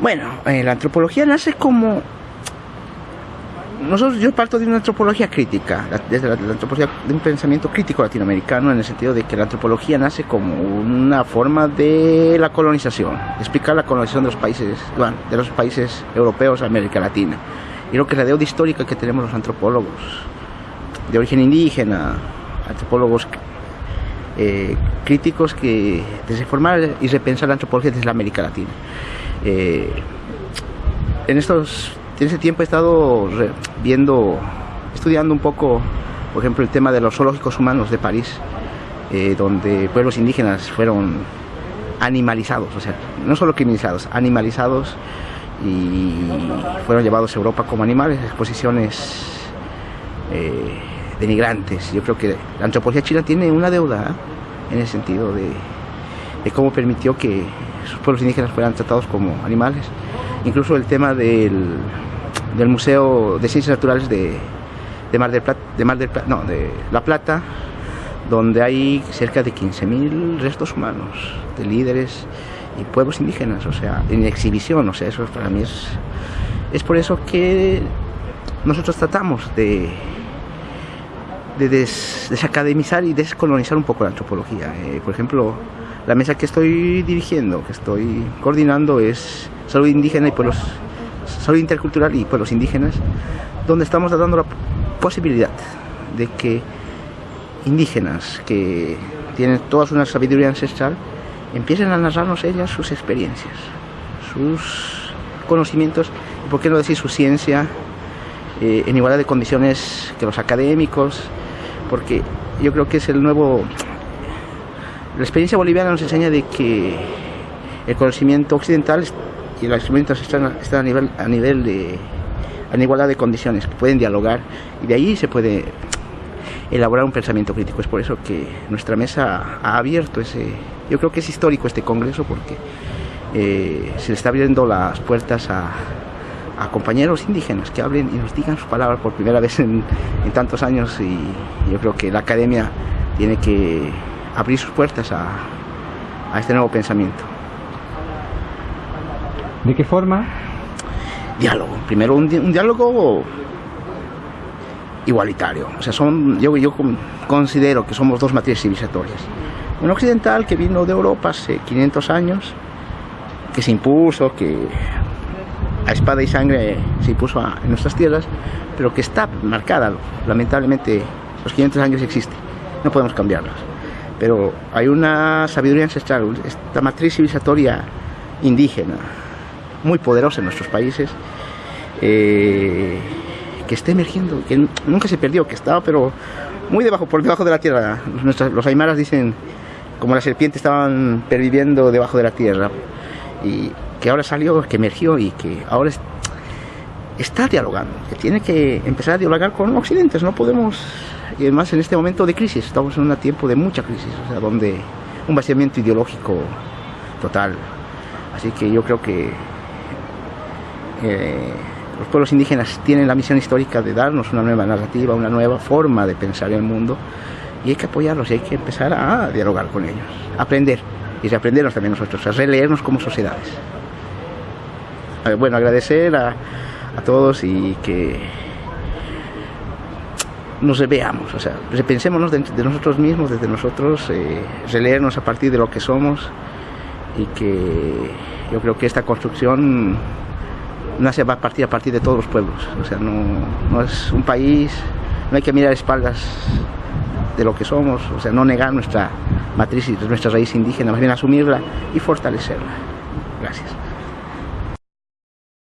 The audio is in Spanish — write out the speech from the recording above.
Bueno, eh, la antropología nace como nosotros, yo parto de una antropología crítica, desde la, antropología de un pensamiento crítico latinoamericano, en el sentido de que la antropología nace como una forma de la colonización, explicar la colonización de los países, bueno, de los países europeos a América Latina. Y creo que la deuda histórica que tenemos los antropólogos de origen indígena, antropólogos eh, críticos que desde formar y repensar la antropología desde la América Latina. Eh, en estos en ese tiempo he estado viendo, estudiando un poco, por ejemplo, el tema de los zoológicos humanos de París, eh, donde pueblos indígenas fueron animalizados, o sea, no solo criminalizados, animalizados y fueron llevados a Europa como animales, exposiciones eh, denigrantes. Yo creo que la antropología china tiene una deuda ¿eh? en el sentido de, cómo permitió que sus pueblos indígenas fueran tratados como animales. Incluso el tema del, del Museo de Ciencias Naturales de, de Mar del Plata, de Mar del no, de La Plata, donde hay cerca de 15.000 restos humanos de líderes y pueblos indígenas, o sea, en exhibición, o sea, eso para mí es es por eso que nosotros tratamos de de desacademizar y descolonizar un poco la antropología. Eh, por ejemplo, la mesa que estoy dirigiendo, que estoy coordinando es salud indígena y pueblos salud intercultural y pueblos indígenas, donde estamos dando la posibilidad de que indígenas que tienen toda una sabiduría ancestral empiecen a narrarnos ellas sus experiencias, sus conocimientos, y por qué no decir su ciencia eh, en igualdad de condiciones que los académicos, porque yo creo que es el nuevo... La experiencia boliviana nos enseña de que el conocimiento occidental y los instrumentos están, están a nivel, a nivel de en igualdad de condiciones, pueden dialogar y de ahí se puede elaborar un pensamiento crítico. Es por eso que nuestra mesa ha abierto ese, yo creo que es histórico este congreso porque eh, se le está abriendo las puertas a, a, compañeros indígenas que hablen y nos digan su palabra por primera vez en, en, tantos años y yo creo que la academia tiene que abrir sus puertas a, a este nuevo pensamiento. ¿De qué forma? Diálogo. Primero un, un diálogo igualitario. O sea, son, yo, yo considero que somos dos matrices civilizatorias. Un occidental que vino de Europa hace 500 años, que se impuso, que a espada y sangre se impuso a, en nuestras tierras, pero que está marcada, lamentablemente, los 500 años existe, no podemos cambiarlos. Pero hay una sabiduría ancestral, esta matriz civilizatoria indígena, muy poderosa en nuestros países, eh, que está emergiendo, que nunca se perdió, que estaba pero muy debajo, por debajo de la tierra. Nuestras, los aymaras dicen como las serpientes estaban perviviendo debajo de la tierra y que ahora salió, que emergió y que ahora está dialogando, que tiene que empezar a dialogar con Occidentes, no podemos, y además en este momento de crisis, estamos en un tiempo de mucha crisis, o sea, donde un vaciamiento ideológico total. Así que yo creo que eh, los pueblos indígenas tienen la misión histórica de darnos una nueva narrativa, una nueva forma de pensar el mundo y hay que apoyarlos y hay que empezar a dialogar con ellos, aprender y reaprendernos también nosotros, a releernos como sociedades. Bueno, agradecer a, a todos y que nos veamos, o sea, repensémonos de, de nosotros mismos, desde nosotros, eh, releernos a partir de lo que somos y que yo creo que esta construcción nace a partir a partir de todos los pueblos. O sea, no, no es un país, no hay que mirar espaldas de lo que somos, o sea, no negar nuestra matriz y nuestra raíz indígena, más bien asumirla y fortalecerla. Gracias.